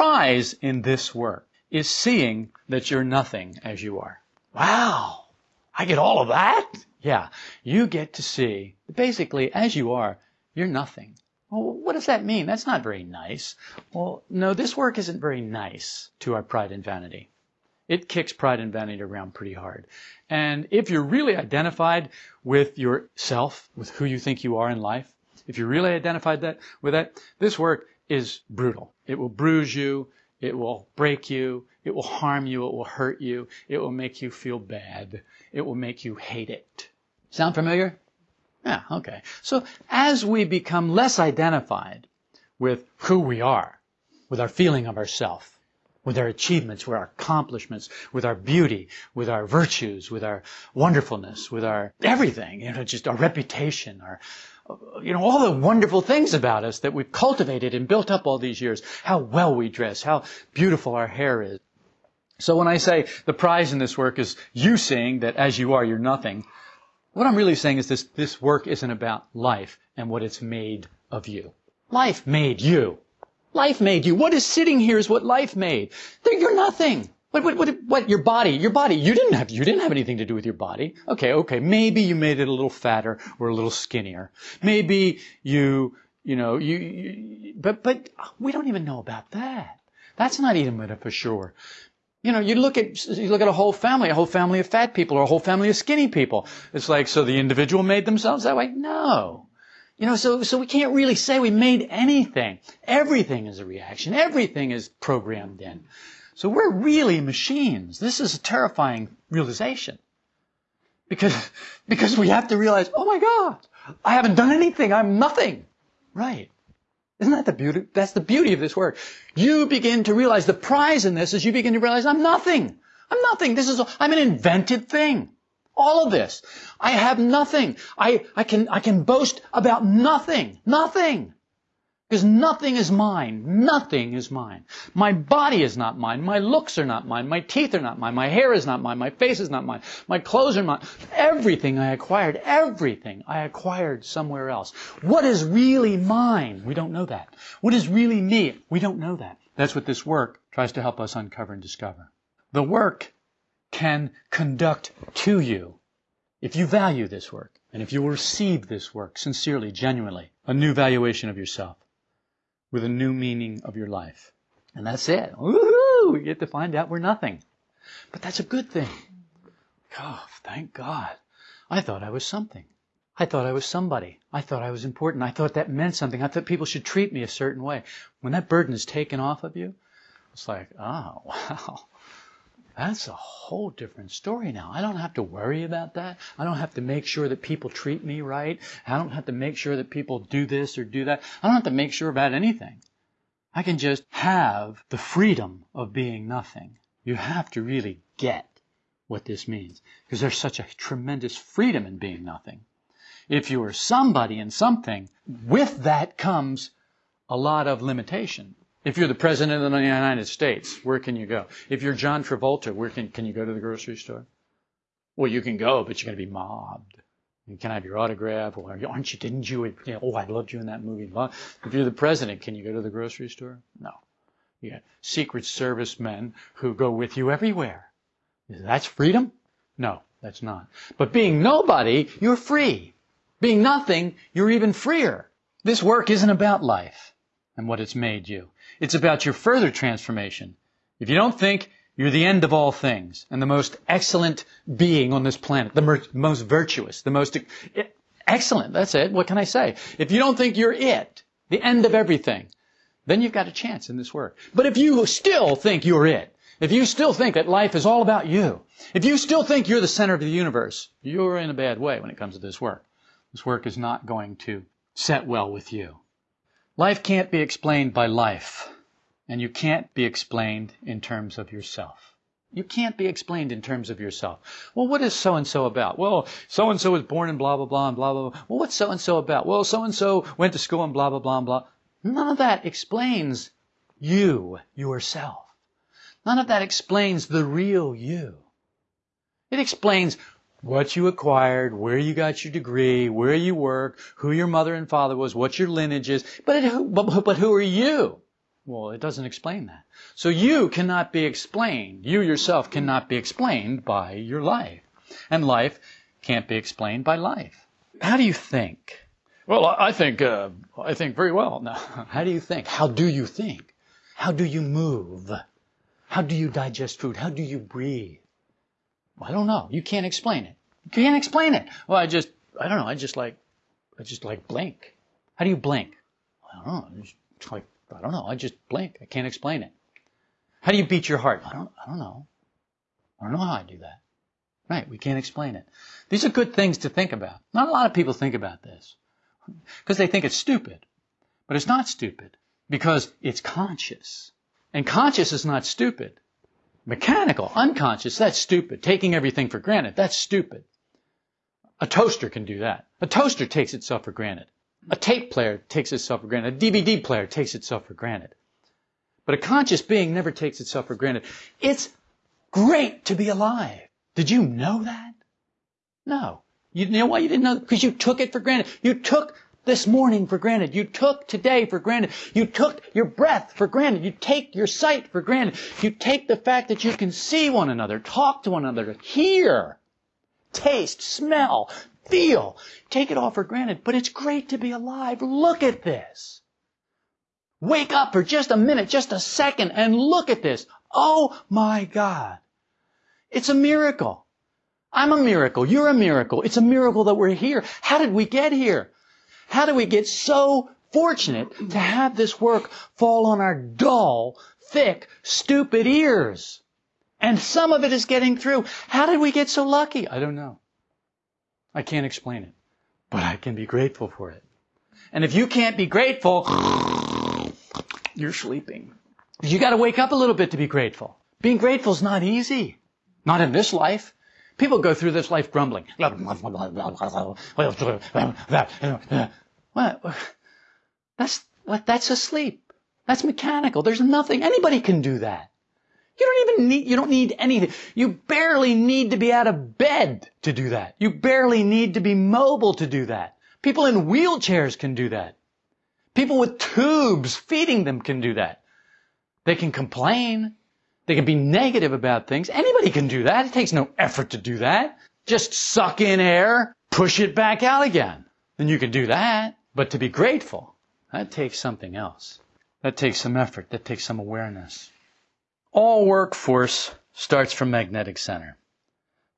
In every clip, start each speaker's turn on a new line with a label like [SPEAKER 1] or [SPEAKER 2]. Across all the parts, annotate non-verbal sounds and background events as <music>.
[SPEAKER 1] Prize in this work is seeing that you're nothing as you are. Wow! I get all of that? Yeah. You get to see, basically, as you are, you're nothing. Well, what does that mean? That's not very nice. Well, no, this work isn't very nice to our pride and vanity. It kicks pride and vanity around pretty hard. And if you're really identified with yourself, with who you think you are in life, if you're really identified that with that, this work is brutal. It will bruise you, it will break you, it will harm you, it will hurt you, it will make you feel bad, it will make you hate it. Sound familiar? Yeah, okay. So as we become less identified with who we are, with our feeling of ourself, with our achievements, with our accomplishments, with our beauty, with our virtues, with our wonderfulness, with our everything, you know, just our reputation, our, you know, all the wonderful things about us that we've cultivated and built up all these years, how well we dress, how beautiful our hair is. So when I say the prize in this work is you seeing that as you are, you're nothing, what I'm really saying is this, this work isn't about life and what it's made of you. Life made you. Life made you. What is sitting here is what life made. You're nothing. What, what, what, what, your body, your body, you didn't have, you didn't have anything to do with your body. Okay, okay, maybe you made it a little fatter or a little skinnier. Maybe you, you know, you, you but, but we don't even know about that. That's not even for sure. You know, you look at you look at a whole family, a whole family of fat people, or a whole family of skinny people. It's like so the individual made themselves that way. No, you know, so, so we can't really say we made anything. Everything is a reaction. Everything is programmed in. So we're really machines. This is a terrifying realization. Because, because we have to realize, oh my God, I haven't done anything. I'm nothing. Right. Isn't that the beauty? That's the beauty of this work. You begin to realize the prize in this is you begin to realize I'm nothing. I'm nothing. This is, I'm an invented thing. All of this. I have nothing. I, I can, I can boast about nothing. Nothing. Because nothing is mine. Nothing is mine. My body is not mine. My looks are not mine. My teeth are not mine. My hair is not mine. My face is not mine. My clothes are not. Everything I acquired, everything I acquired somewhere else. What is really mine? We don't know that. What is really me? We don't know that. That's what this work tries to help us uncover and discover. The work can conduct to you, if you value this work, and if you will receive this work sincerely, genuinely, a new valuation of yourself, with a new meaning of your life. And that's it. Woohoo! We get to find out we're nothing. But that's a good thing. Oh, thank God. I thought I was something. I thought I was somebody. I thought I was important. I thought that meant something. I thought people should treat me a certain way. When that burden is taken off of you, it's like, oh, <laughs> wow. That's a whole different story now. I don't have to worry about that. I don't have to make sure that people treat me right. I don't have to make sure that people do this or do that. I don't have to make sure about anything. I can just have the freedom of being nothing. You have to really get what this means because there's such a tremendous freedom in being nothing. If you are somebody and something, with that comes a lot of limitation. If you're the president of the United States, where can you go? If you're John Travolta, where can, can you go to the grocery store? Well, you can go, but you're going to be mobbed. You can I have your autograph, or aren't you? Didn't you? you know, oh, I loved you in that movie. If you're the president, can you go to the grocery store? No. You got Secret Service men who go with you everywhere. That's freedom? No, that's not. But being nobody, you're free. Being nothing, you're even freer. This work isn't about life and what it's made you. It's about your further transformation. If you don't think you're the end of all things and the most excellent being on this planet, the most virtuous, the most excellent, that's it. What can I say? If you don't think you're it, the end of everything, then you've got a chance in this work. But if you still think you're it, if you still think that life is all about you, if you still think you're the center of the universe, you're in a bad way when it comes to this work. This work is not going to set well with you. Life can't be explained by life, and you can't be explained in terms of yourself. You can't be explained in terms of yourself. Well, what is so and so about? Well, so and so was born in blah, blah, blah, and blah, blah, blah. Well, what's so and so about? Well, so and so went to school and blah, blah, blah, and blah. None of that explains you, yourself. None of that explains the real you. It explains what you acquired, where you got your degree, where you work, who your mother and father was, what your lineage is. But, it, but, but who are you? Well, it doesn't explain that. So you cannot be explained. You yourself cannot be explained by your life. And life can't be explained by life. How do you think? Well, I think, uh, I think very well. <laughs> Now, how do you think? How do you think? How do you move? How do you digest food? How do you breathe? I don't know. You can't explain it. You can't explain it. Well, I just, I don't know. I just like, I just like blink. How do you blink? I don't know. Just like, I don't know. I just blink. I can't explain it. How do you beat your heart? I don't, I don't know. I don't know how I do that. Right. We can't explain it. These are good things to think about. Not a lot of people think about this because they think it's stupid. But it's not stupid because it's conscious. And conscious is not stupid. Mechanical, unconscious, that's stupid. Taking everything for granted, that's stupid. A toaster can do that. A toaster takes itself for granted. A tape player takes itself for granted. A DVD player takes itself for granted. But a conscious being never takes itself for granted. It's great to be alive. Did you know that? No. You know why you didn't know? Because you took it for granted. You took this morning for granted. You took today for granted. You took your breath for granted. You take your sight for granted. You take the fact that you can see one another, talk to one another, hear, taste, smell, feel. Take it all for granted. But it's great to be alive. Look at this. Wake up for just a minute, just a second, and look at this. Oh my God. It's a miracle. I'm a miracle. You're a miracle. It's a miracle that we're here. How did we get here? How do we get so fortunate to have this work fall on our dull, thick, stupid ears? And some of it is getting through. How did we get so lucky? I don't know. I can't explain it. But I can be grateful for it. And if you can't be grateful, <laughs> you're sleeping. You gotta wake up a little bit to be grateful. Being grateful is not easy. Not in this life. People go through this life grumbling. <laughs> What? That's that's asleep. That's mechanical. There's nothing. Anybody can do that. You don't even need, you don't need anything. You barely need to be out of bed to do that. You barely need to be mobile to do that. People in wheelchairs can do that. People with tubes feeding them can do that. They can complain. They can be negative about things. Anybody can do that. It takes no effort to do that. Just suck in air, push it back out again. Then you can do that. But to be grateful, that takes something else. That takes some effort. That takes some awareness. All workforce starts from magnetic center,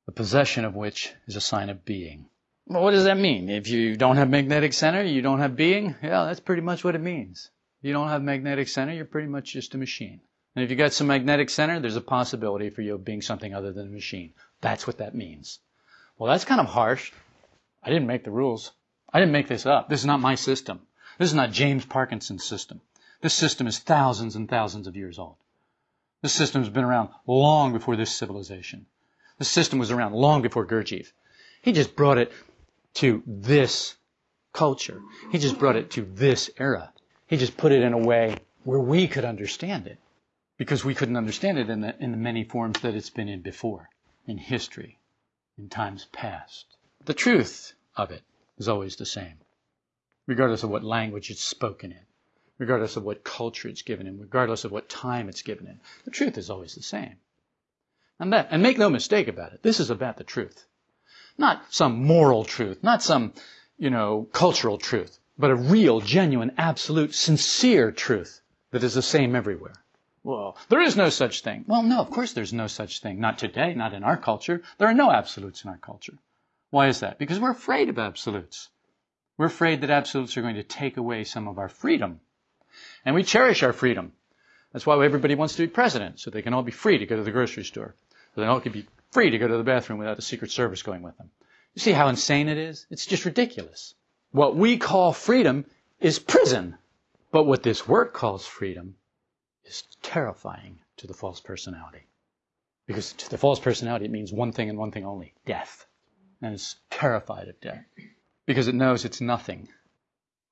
[SPEAKER 1] the possession of which is a sign of being. Well, what does that mean? If you don't have magnetic center, you don't have being? Yeah, that's pretty much what it means. If you don't have magnetic center, you're pretty much just a machine. And if you've got some magnetic center, there's a possibility for you of being something other than a machine. That's what that means. Well, that's kind of harsh. I didn't make the rules. I didn't make this up. This is not my system. This is not James Parkinson's system. This system is thousands and thousands of years old. This system has been around long before this civilization. This system was around long before Gurdjieff. He just brought it to this culture. He just brought it to this era. He just put it in a way where we could understand it because we couldn't understand it in the, in the many forms that it's been in before, in history, in times past. The truth of it is always the same, regardless of what language it's spoken in, regardless of what culture it's given in, regardless of what time it's given in. The truth is always the same. And that, and make no mistake about it, this is about the truth. Not some moral truth, not some, you know, cultural truth, but a real, genuine, absolute, sincere truth that is the same everywhere. Well, there is no such thing. Well, no, of course there's no such thing. Not today, not in our culture. There are no absolutes in our culture. Why is that? Because we're afraid of absolutes. We're afraid that absolutes are going to take away some of our freedom. And we cherish our freedom. That's why everybody wants to be president, so they can all be free to go to the grocery store. So they all can be free to go to the bathroom without the Secret Service going with them. You see how insane it is? It's just ridiculous. What we call freedom is prison. But what this work calls freedom is terrifying to the false personality. Because to the false personality, it means one thing and one thing only death. And it's terrified of death because it knows it's nothing.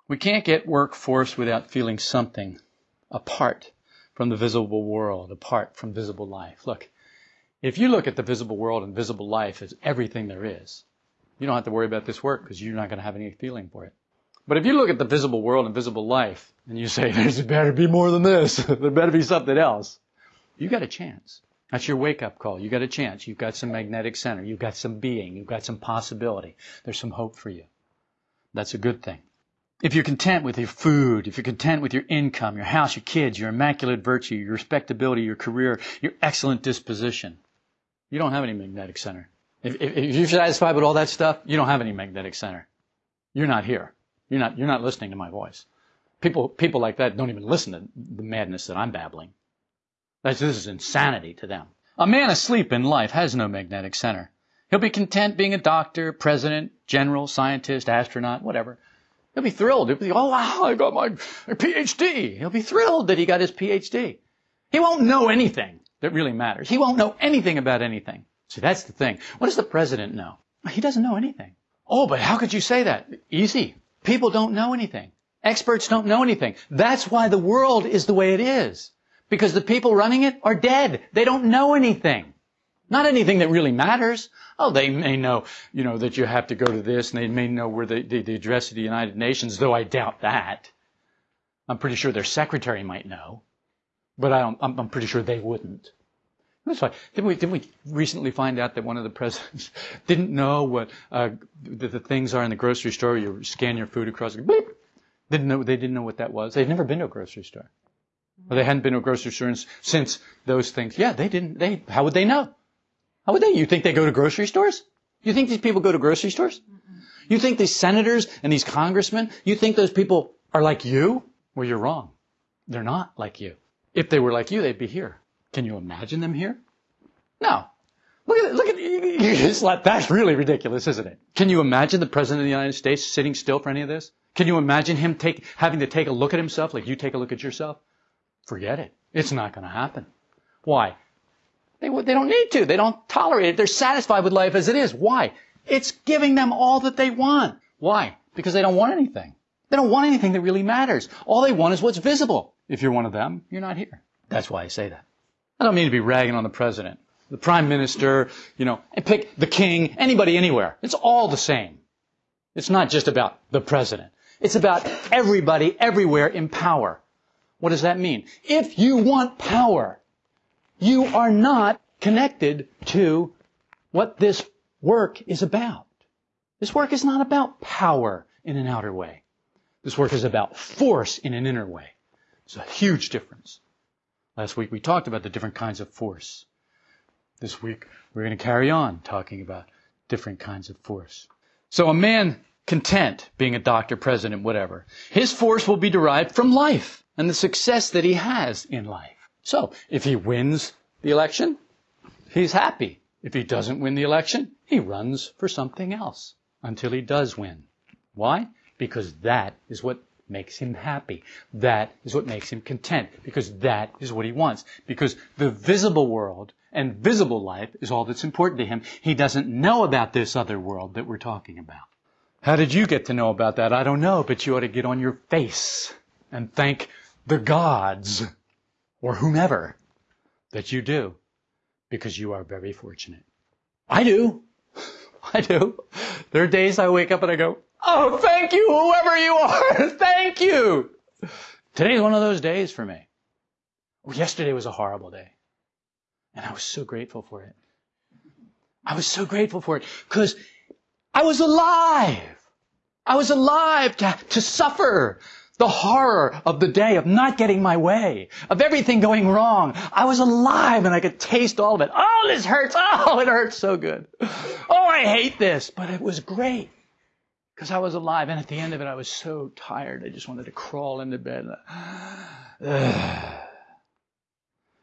[SPEAKER 1] We can't get workforce without feeling something apart from the visible world, apart from visible life. Look, if you look at the visible world and visible life as everything there is, you don't have to worry about this work because you're not going to have any feeling for it. But if you look at the visible world and visible life, and you say, <laughs> there's better be more than this, <laughs> there better be something else, you got a chance. That's your wake up call. You got a chance. You've got some magnetic center. You've got some being. You've got some possibility. There's some hope for you. That's a good thing. If you're content with your food, if you're content with your income, your house, your kids, your immaculate virtue, your respectability, your career, your excellent disposition, you don't have any magnetic center. If, if, if you're satisfied with all that stuff, you don't have any magnetic center. You're not here. You're not, you're not listening to my voice. People, people like that don't even listen to the madness that I'm babbling. That's, this is insanity to them. A man asleep in life has no magnetic center. He'll be content being a doctor, president, general, scientist, astronaut, whatever. He'll be thrilled. He'll be, oh wow, I got my PhD. He'll be thrilled that he got his PhD. He won't know anything that really matters. He won't know anything about anything. See, that's the thing. What does the president know? He doesn't know anything. Oh, but how could you say that? Easy. People don't know anything. Experts don't know anything. That's why the world is the way it is. Because the people running it are dead. They don't know anything. Not anything that really matters. Oh, they may know, you know, that you have to go to this, and they may know where the, the, the address of the United Nations, though I doubt that. I'm pretty sure their secretary might know, but I don't, I'm, I'm pretty sure they wouldn't. That's why. Didn't we, didn't we recently find out that one of the presidents <laughs> didn't know what uh, the, the, things are in the grocery store? You scan your food across. Didn't know. They didn't know what that was. They'd never been to a grocery store. Well, they hadn't been to a grocery store since those things. Yeah, they didn't. They. How would they know? How would they? You think they go to grocery stores? You think these people go to grocery stores? You think these senators and these congressmen? You think those people are like you? Well, you're wrong. They're not like you. If they were like you, they'd be here. Can you imagine them here? No. Look at. Look at. <laughs> That's really ridiculous, isn't it? Can you imagine the president of the United States sitting still for any of this? Can you imagine him take, having to take a look at himself like you take a look at yourself? Forget it. It's not going to happen. Why? They, they don't need to. They don't tolerate it. They're satisfied with life as it is. Why? It's giving them all that they want. Why? Because they don't want anything. They don't want anything that really matters. All they want is what's visible. If you're one of them, you're not here. That's why I say that. I don't mean to be ragging on the president, the prime minister, you know, and pick the king, anybody anywhere. It's all the same. It's not just about the president. It's about everybody everywhere in power. What does that mean? If you want power, you are not connected to what this work is about. This work is not about power in an outer way. This work is about force in an inner way. It's a huge difference. Last week we talked about the different kinds of force. This week we're going to carry on talking about different kinds of force. So a man content being a doctor, president, whatever, his force will be derived from life and the success that he has in life. So, if he wins the election, he's happy. If he doesn't win the election, he runs for something else until he does win. Why? Because that is what makes him happy. That is what makes him content. Because that is what he wants. Because the visible world and visible life is all that's important to him. He doesn't know about this other world that we're talking about. How did you get to know about that? I don't know, but you ought to get on your face and thank the gods or whomever that you do because you are very fortunate. I do. <laughs> I do. There are days I wake up and I go, Oh, thank you, whoever you are. <laughs> thank you. Today's one of those days for me. yesterday was a horrible day. And I was so grateful for it. I was so grateful for it because I was alive. I was alive to, to suffer, the horror of the day, of not getting my way, of everything going wrong. I was alive and I could taste all of it. Oh, this hurts. Oh, it hurts so good. Oh, I hate this. But it was great because I was alive. And at the end of it, I was so tired. I just wanted to crawl into bed. <sighs>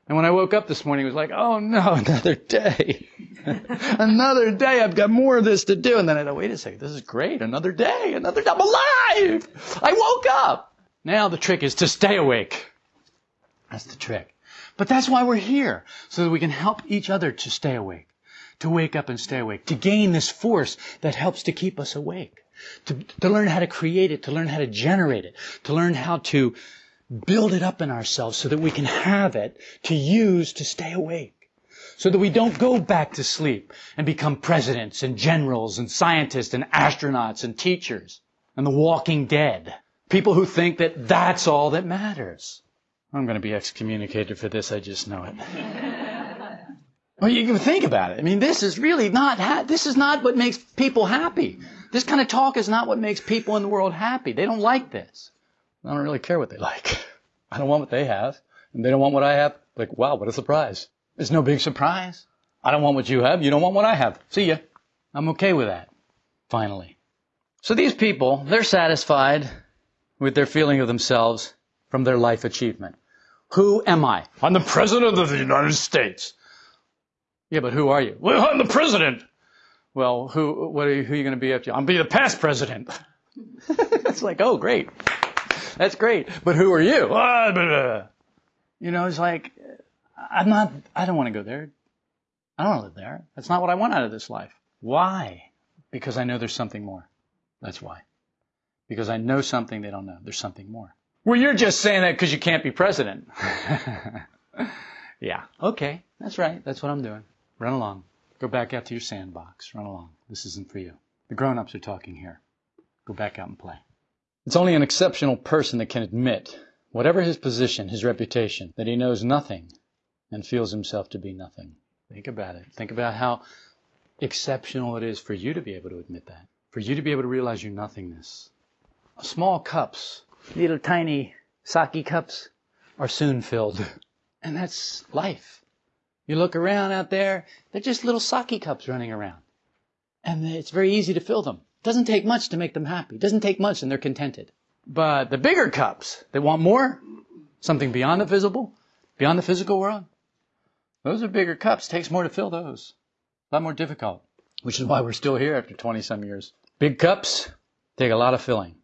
[SPEAKER 1] And when I woke up this morning, it was like, oh no, <laughs> another day. <laughs> another day. I've got more of this to do. And then I thought, wait a second, this is great. Another day, another day. I'm alive. I woke up. Now the trick is to stay awake. That's the trick. But that's why we're here. So that we can help each other to stay awake. To wake up and stay awake. To gain this force that helps to keep us awake. To, to learn how to create it. To learn how to generate it. To learn how to build it up in ourselves so that we can have it to use to stay awake. So that we don't go back to sleep and become presidents and generals and scientists and astronauts and teachers. and The Walking Dead. People who think that that's all that matters. I'm going to be excommunicated for this, I just know it. <laughs> well, you can think about it. I mean, this is really not, ha- this is not what makes people happy. This kind of talk is not what makes people in the world happy. They don't like this. I don't really care what they like. <laughs> I don't want what they have, and they don't want what I have. Like, wow, what a surprise. It's no big surprise. I don't want what you have. You don't want what I have. See ya. I'm okay with that. Finally. So these people, they're satisfied with their feeling of themselves from their life achievement. Who am I? I'm the President of the United States. Yeah, but who are you? Well, I'm the President. Well, who, what are you, who are you going to be after? I'm be the past President. <laughs> it's like, oh, great. That's great. But who are you? Ah, you know, it's like, I'm not, I don't want to go there. I don't want to live there. That's not what I want out of this life. Why? Because I know there's something more. That's why. Because I know something they don't know. There's something more. Well, you're just saying that because you can't be president. <laughs> yeah. Okay. That's right. That's what I'm doing. Run along. Go back out to your sandbox. Run along. This isn't for you. The grown-ups are talking here. Go back out and play. It's only an exceptional person that can admit, whatever his position, his reputation, that he knows nothing and feels himself to be nothing. Think about it. Think about how exceptional it is for you to be able to admit that. For you to be able to realize your nothingness. Small cups, little tiny sake cups, are soon filled. And that's life. You look around out there, they're just little sake cups running around. And it's very easy to fill them. It doesn't take much to make them happy. It doesn't take much and they're contented. But the bigger cups, they want more, something beyond the visible, beyond the physical world, those are bigger cups. It takes more to fill those. A lot more difficult. Which is why we're still here after 20 some years. Big cups take a lot of filling.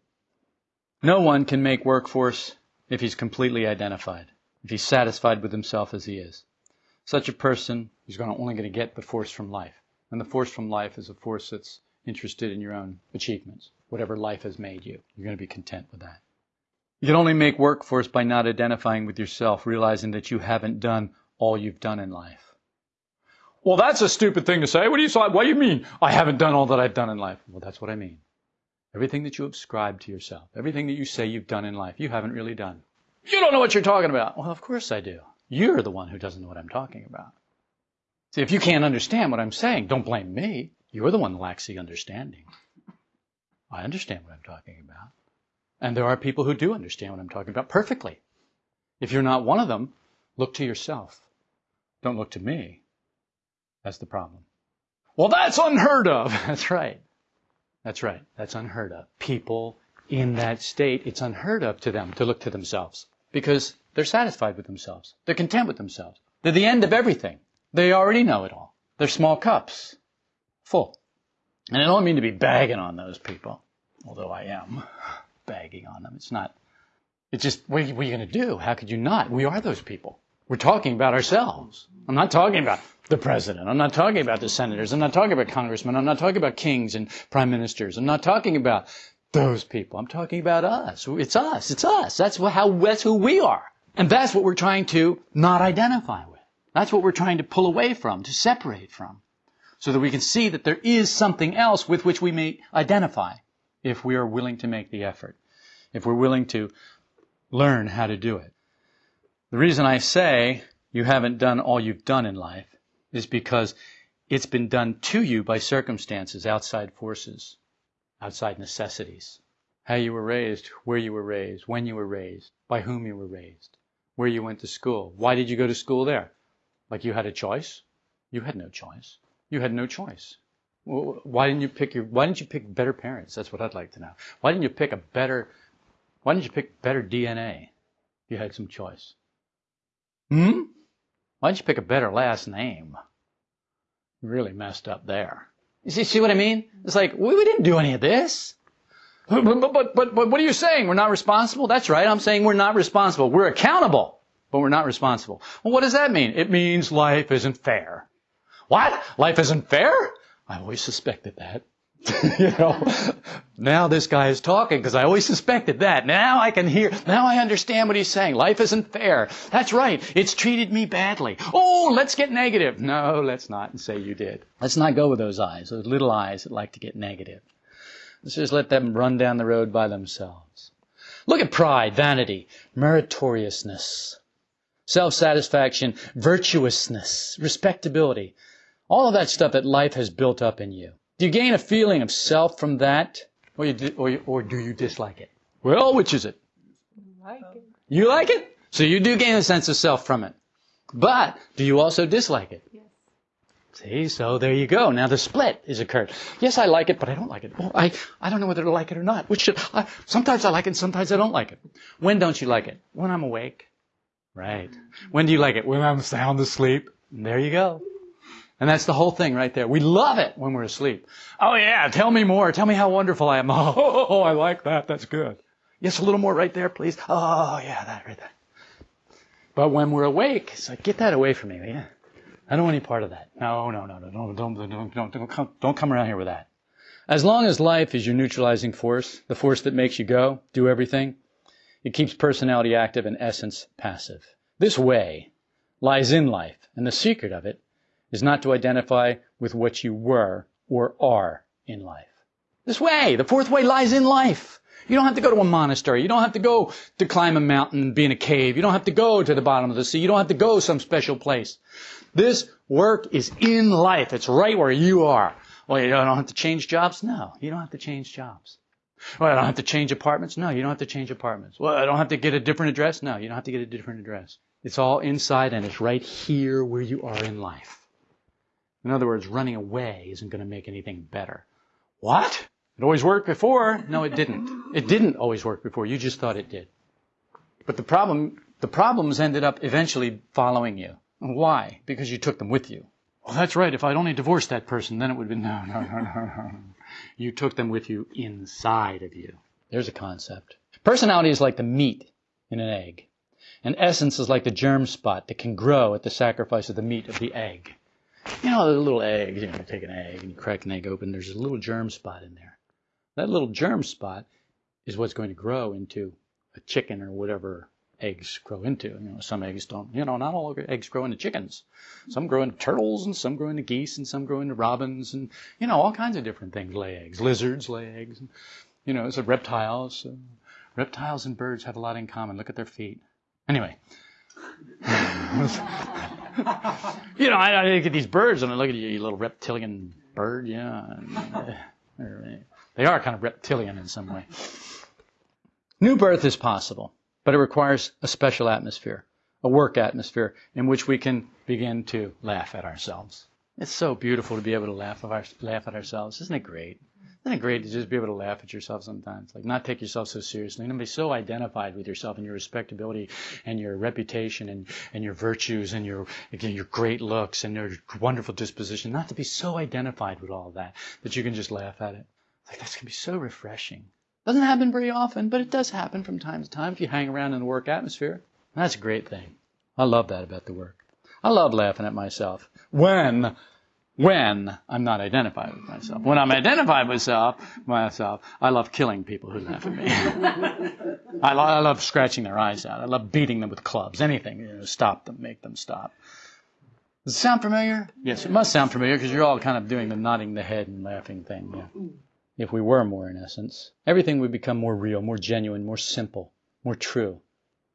[SPEAKER 1] No one can make workforce if he's completely identified, if he's satisfied with himself as he is. Such a person is going to only going to get the force from life. And the force from life is a force that's interested in your own achievements. Whatever life has made you, you're going to be content with that. You can only make workforce by not identifying with yourself, realizing that you haven't done all you've done in life. Well, that's a stupid thing to say. What do you say? What do you mean? I haven't done all that I've done in life. Well, that's what I mean. Everything that you ascribe to yourself, everything that you say you've done in life, you haven't really done. You don't know what you're talking about. Well, of course I do. You're the one who doesn't know what I'm talking about. See, if you can't understand what I'm saying, don't blame me. You're the one that lacks the understanding. I understand what I'm talking about. And there are people who do understand what I'm talking about perfectly. If you're not one of them, look to yourself. Don't look to me. That's the problem. Well, that's unheard of. <laughs> That's right. That's right. That's unheard of. People in that state, it's unheard of to them to look to themselves because they're satisfied with themselves. They're content with themselves. They're the end of everything. They already know it all. They're small cups, full. And I don't mean to be bagging on those people, although I am <laughs> bagging on them. It's not, it's just, what are you, you going to do? How could you not? We are those people. We're talking about ourselves. I'm not talking about the president. I'm not talking about the senators. I'm not talking about congressmen. I'm not talking about kings and prime ministers. I'm not talking about those people. I'm talking about us. It's us. It's us. That's how, that's who we are. And that's what we're trying to not identify with. That's what we're trying to pull away from, to separate from. So that we can see that there is something else with which we may identify if we are willing to make the effort. If we're willing to learn how to do it. The reason I say you haven't done all you've done in life is because it's been done to you by circumstances, outside forces, outside necessities. How you were raised, where you were raised, when you were raised, by whom you were raised, where you went to school. Why did you go to school there? Like you had a choice? You had no choice. You had no choice. Why didn't you pick your, why didn't you pick better parents? That's what I'd like to know. Why didn't you pick a better, why didn't you pick better DNA? You had some choice. Hmm? Why didn't you pick a better last name? You really messed up there. You see, see what I mean? It's like, we, we didn't do any of this. But, but, but, but, what are you saying? We're not responsible? That's right. I'm saying we're not responsible. We're accountable, but we're not responsible. Well, what does that mean? It means life isn't fair. What? Life isn't fair? I always suspected that. <laughs> you know, now this guy is talking because I always suspected that. Now I can hear, now I understand what he's saying. Life isn't fair. That's right. It's treated me badly. Oh, let's get negative. No, let's not and say you did. Let's not go with those eyes, those little eyes that like to get negative. Let's just let them run down the road by themselves. Look at pride, vanity, meritoriousness, self-satisfaction, virtuousness, respectability. All of that stuff that life has built up in you. Do you gain a feeling of self from that? Or, you, or, or do you dislike it? Well, which is it?
[SPEAKER 2] Like it.
[SPEAKER 1] You like it? So you do gain a sense of self from it. But do you also dislike it?
[SPEAKER 2] Yes.
[SPEAKER 1] See, so there you go. Now the split is occurred. Yes, I like it, but I don't like it. Well, I, I don't know whether to like it or not. Which should, I, sometimes I like it, and sometimes I don't like it. When don't you like it? When I'm awake. Right. When do you like it? When I'm sound asleep. And there you go. And that's the whole thing right there. We love it when we're asleep. Oh yeah, tell me more. Tell me how wonderful I am. <laughs> Oh, I like that. That's good. Yes, a little more right there, please. Oh yeah, that right there. But when we're awake, it's like, get that away from me, yeah. I don't want any part of that. No, no, no, no, don't, don't, don't, don't, don't, come, don't come around here with that. As long as life is your neutralizing force, the force that makes you go, do everything, it keeps personality active and essence passive. This way lies in life, and the secret of it is not to identify with what you were or are in life. This way, the fourth way lies in life. You don't have to go to a monastery. You don't have to go to climb a mountain and be in a cave. You don't have to go to the bottom of the sea. You don't have to go some special place. This work is in life. It's right where you are. Well, you don't have to change jobs? No, you don't have to change jobs. Well, I don't have to change apartments? No, you don't have to change apartments. Well, I don't have to get a different address? No, you don't have to get a different address. It's all inside and it's right here where you are in life. In other words, running away isn't going to make anything better. What? It always worked before. No, it didn't. It didn't always work before. You just thought it did. But the problem, the problems ended up eventually following you. Why? Because you took them with you. Well, that's right. If I'd only divorced that person, then it would have been, no, no, no, no, no. You took them with you inside of you. There's a concept. Personality is like the meat in an egg. And essence is like the germ spot that can grow at the sacrifice of the meat of the egg. You know, the little eggs, you know, you take an egg and you crack an egg open, there's a little germ spot in there. That little germ spot is what's going to grow into a chicken or whatever eggs grow into. You know, some eggs don't, you know, not all eggs grow into chickens. Some grow into turtles and some grow into geese and some grow into robins and, you know, all kinds of different things lay eggs. Lizards lay eggs. And, you know, so reptiles. Uh, reptiles and birds have a lot in common. Look at their feet. Anyway. <laughs> you know, I, I, look at these birds and I look at you, you little reptilian bird, yeah. <laughs> they are kind of reptilian in some way. New birth is possible, but it requires a special atmosphere, a work atmosphere in which we can begin to laugh at ourselves. It's so beautiful to be able to laugh our, laugh at ourselves. Isn't it great? Isn't it great to just be able to laugh at yourself sometimes? Like not take yourself so seriously and be so identified with yourself and your respectability and your reputation and, and your virtues and your, again, your great looks and your wonderful disposition. Not to be so identified with all that that you can just laugh at it. Like that's gonna be so refreshing. Doesn't happen very often, but it does happen from time to time if you hang around in the work atmosphere. That's a great thing. I love that about the work. I love laughing at myself when when I'm not identified with myself. When I'm identified with myself, myself, I love killing people who laugh at me. <laughs> I, lo- I, love scratching their eyes out. I love beating them with clubs. Anything, you know, stop them, make them stop. Does it sound familiar? Yes, it must sound familiar because you're all kind of doing the nodding the head and laughing thing. Yeah if we were more in essence. Everything would become more real, more genuine, more simple, more true.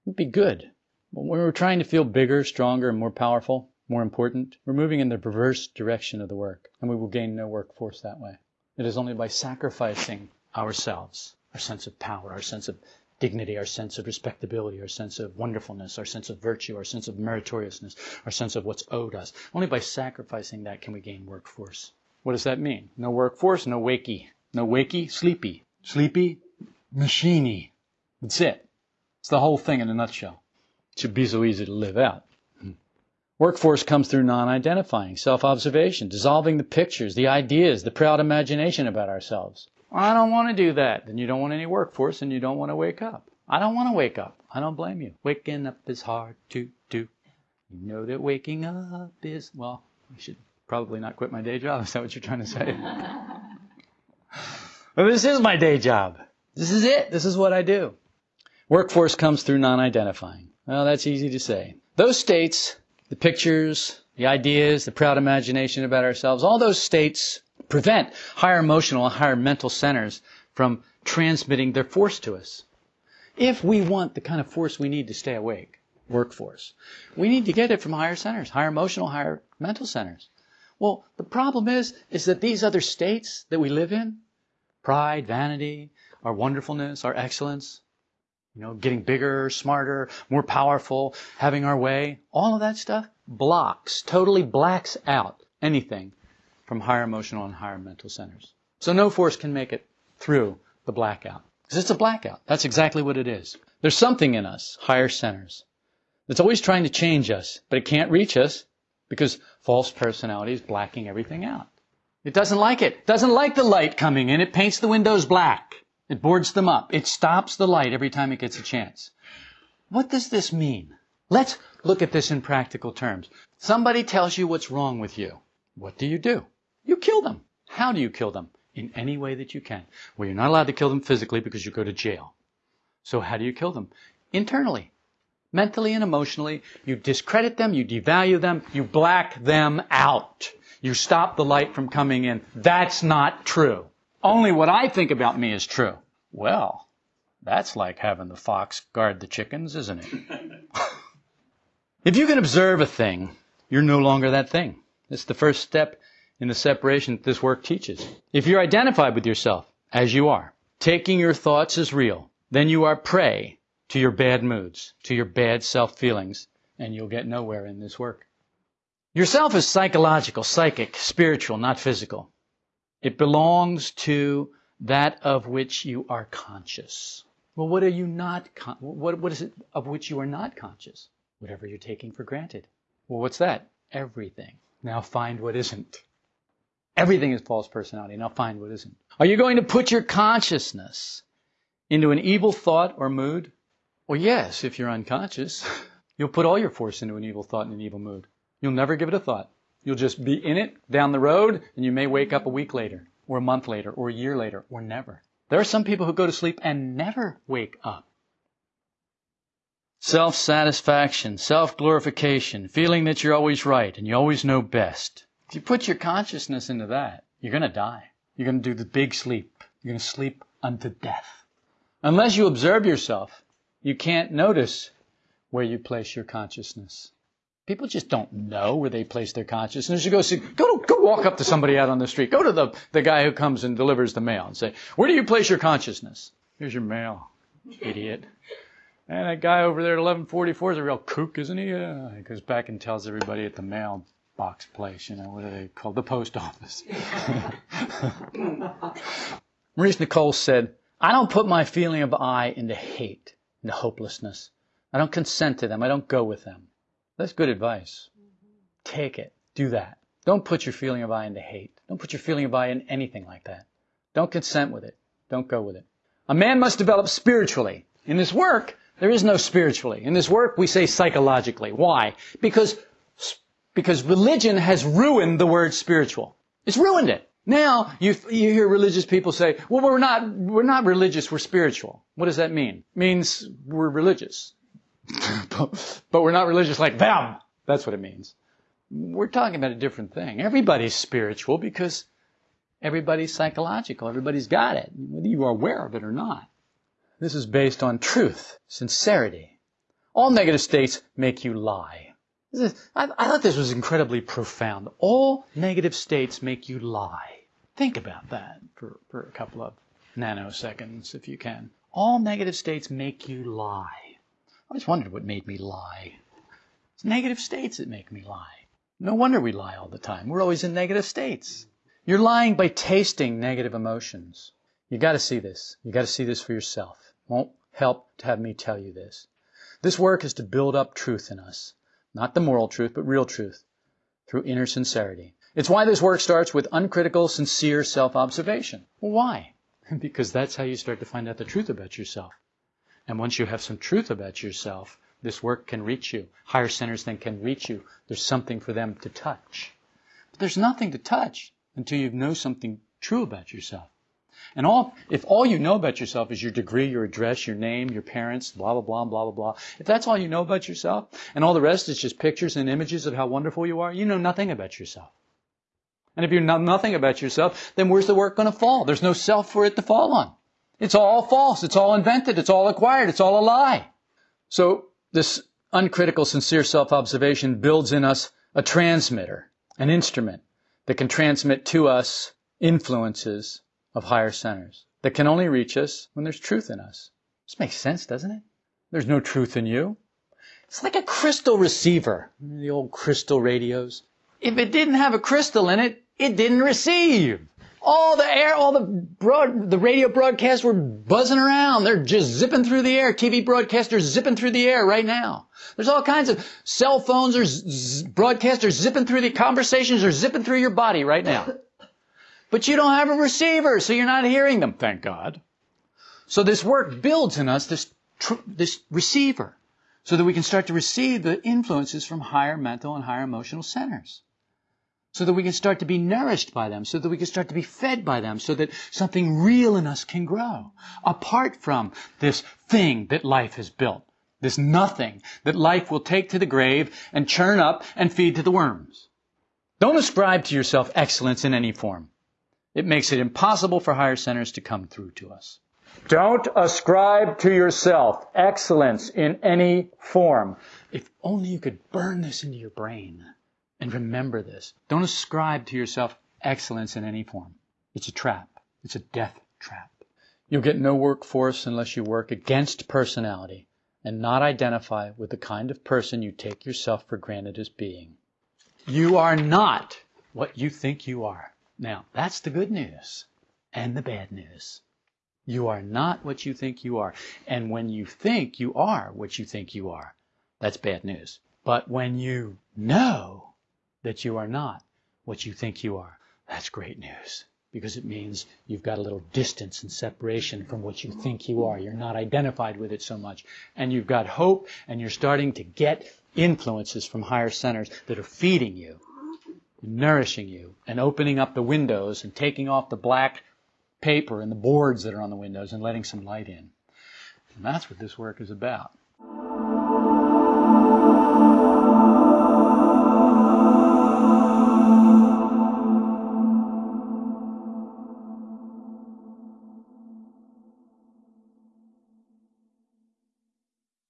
[SPEAKER 1] It'd be good. But when we're trying to feel bigger, stronger, and more powerful, more important, we're moving in the perverse direction of the work, and we will gain no workforce that way. It is only by sacrificing ourselves, our sense of power, our sense of dignity, our sense of respectability, our sense of wonderfulness, our sense of virtue, our sense of meritoriousness, our sense of what's owed us. Only by sacrificing that can we gain workforce. What does that mean? No workforce, no wakey. No wakey, sleepy. Sleepy, machiney. That's it. It's the whole thing in a nutshell. It should be so easy to live out. Workforce comes through non-identifying, self-observation, dissolving the pictures, the ideas, the proud imagination about ourselves. I don't want to do that. Then you don't want any workforce and you don't want to wake up. I don't want to wake up. I don't blame you. Waking up is hard to do. You know that waking up is, well, I should probably not quit my day job. Is that what you're trying to say? <laughs> Well, this is my day job. This is it. This is what I do. Workforce comes through non-identifying. Well, that's easy to say. Those states, the pictures, the ideas, the proud imagination about ourselves, all those states prevent higher emotional and higher mental centers from transmitting their force to us. If we want the kind of force we need to stay awake, workforce, we need to get it from higher centers, higher emotional, higher mental centers. Well, the problem is, is that these other states that we live in, pride, vanity, our wonderfulness, our excellence, you know, getting bigger, smarter, more powerful, having our way, all of that stuff blocks, totally blacks out anything from higher emotional and higher mental centers. So no force can make it through the blackout. Because it's a blackout. That's exactly what it is. There's something in us, higher centers, that's always trying to change us, but it can't reach us because false personality is blacking everything out. It doesn't like it. Doesn't like the light coming in. It paints the windows black. It boards them up. It stops the light every time it gets a chance. What does this mean? Let's look at this in practical terms. Somebody tells you what's wrong with you. What do you do? You kill them. How do you kill them? In any way that you can. Well, you're not allowed to kill them physically because you go to jail. So how do you kill them? Internally. Mentally and emotionally, you discredit them, you devalue them, you black them out. You stop the light from coming in. That's not true. Only what I think about me is true. Well, that's like having the fox guard the chickens, isn't it? <laughs> if you can observe a thing, you're no longer that thing. It's the first step in the separation that this work teaches. If you're identified with yourself, as you are, taking your thoughts as real, then you are prey to your bad moods, to your bad self feelings, and you'll get nowhere in this work. Yourself is psychological, psychic, spiritual, not physical. It belongs to that of which you are conscious. Well, what are you not? Con- what, what is it of which you are not conscious? Whatever you're taking for granted. Well, what's that? Everything. Now find what isn't. Everything is false personality. Now find what isn't. Are you going to put your consciousness into an evil thought or mood? Well, yes, if you're unconscious. <laughs> You'll put all your force into an evil thought and an evil mood. You'll never give it a thought. You'll just be in it down the road, and you may wake up a week later, or a month later, or a year later, or never. There are some people who go to sleep and never wake up. Self satisfaction, self glorification, feeling that you're always right and you always know best. If you put your consciousness into that, you're going to die. You're going to do the big sleep. You're going to sleep unto death. Unless you observe yourself, you can't notice where you place your consciousness. People just don't know where they place their consciousness. You go see, go go walk up to somebody out on the street. Go to the, the guy who comes and delivers the mail and say, where do you place your consciousness? Here's your mail, idiot. <laughs> And that guy over there at 1144 is a real kook, isn't he? Uh, he goes back and tells everybody at the mail box place, you know, what are they called? The post office. <laughs> Maurice Nicoll said, I don't put my feeling of I into hate, into hopelessness. I don't consent to them. I don't go with them. That's good advice. Take it. Do that. Don't put your feeling of I into hate. Don't put your feeling of I in anything like that. Don't consent with it. Don't go with it. A man must develop spiritually. In this work, there is no spiritually. In this work, we say psychologically. Why? Because, because religion has ruined the word spiritual. It's ruined it. Now, you, you hear religious people say, well, we're not, we're not religious, we're spiritual. What does that mean? It means we're religious. <laughs> but, but we're not religious like them. That's what it means. We're talking about a different thing. Everybody's spiritual because everybody's psychological. Everybody's got it, whether you are aware of it or not. This is based on truth, sincerity. All negative states make you lie. Is, I, I thought this was incredibly profound. All negative states make you lie. Think about that for, for a couple of nanoseconds, if you can. All negative states make you lie. I always wondered what made me lie. It's negative states that make me lie. No wonder we lie all the time. We're always in negative states. You're lying by tasting negative emotions. You got to see this. You got to see this for yourself. Won't help to have me tell you this. This work is to build up truth in us. Not the moral truth, but real truth through inner sincerity. It's why this work starts with uncritical, sincere self-observation. Well, why? <laughs> because that's how you start to find out the truth about yourself. And once you have some truth about yourself, this work can reach you. Higher centers then can reach you. There's something for them to touch. But there's nothing to touch until you know something true about yourself. And all, if all you know about yourself is your degree, your address, your name, your parents, blah, blah, blah, blah, blah, blah, if that's all you know about yourself, and all the rest is just pictures and images of how wonderful you are, you know nothing about yourself. And if you know nothing about yourself, then where's the work going to fall? There's no self for it to fall on. It's all false. It's all invented. It's all acquired. It's all a lie. So this uncritical, sincere self-observation builds in us a transmitter, an instrument that can transmit to us influences of higher centers that can only reach us when there's truth in us. This makes sense, doesn't it? There's no truth in you. It's like a crystal receiver. The old crystal radios. If it didn't have a crystal in it, it didn't receive. All the air, all the broad, the radio broadcasts were buzzing around. They're just zipping through the air. TV broadcasters zipping through the air right now. There's all kinds of cell phones or z- broadcasters zipping through the conversations are zipping through your body right now. But you don't have a receiver, so you're not hearing them, thank God. So this work builds in us this, tr- this receiver so that we can start to receive the influences from higher mental and higher emotional centers so that we can start to be nourished by them, so that we can start to be fed by them, so that something real in us can grow, apart from this thing that life has built, this nothing that life will take to the grave and churn up and feed to the worms. Don't ascribe to yourself excellence in any form. It makes it impossible for higher centers to come through to us. Don't ascribe to yourself excellence in any form. If only you could burn this into your brain. And remember this. Don't ascribe to yourself excellence in any form. It's a trap. It's a death trap. You'll get no workforce unless you work against personality and not identify with the kind of person you take yourself for granted as being. You are not what you think you are. Now, that's the good news and the bad news. You are not what you think you are. And when you think you are what you think you are, that's bad news. But when you know that you are not what you think you are. That's great news because it means you've got a little distance and separation from what you think you are. You're not identified with it so much. And you've got hope and you're starting to get influences from higher centers that are feeding you, nourishing you, and opening up the windows and taking off the black paper and the boards that are on the windows and letting some light in. And that's what this work is about.